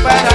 para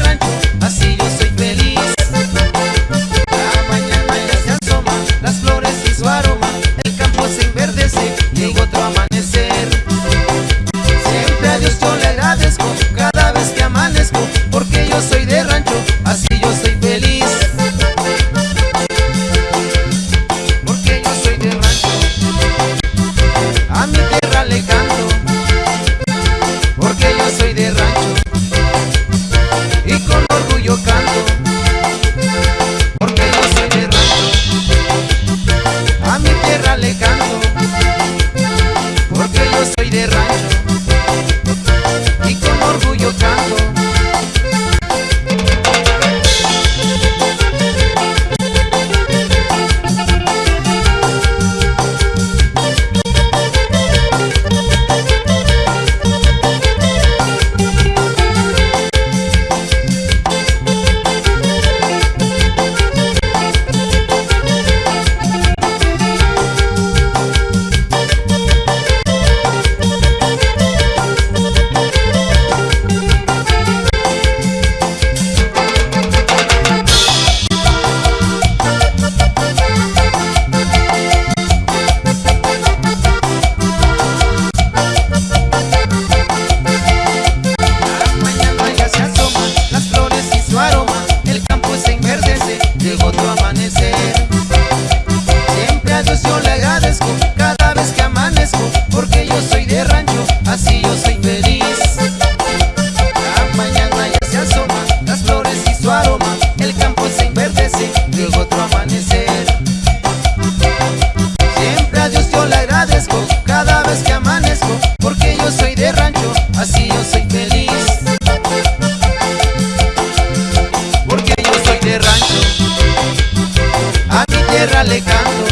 rancho. Tierra le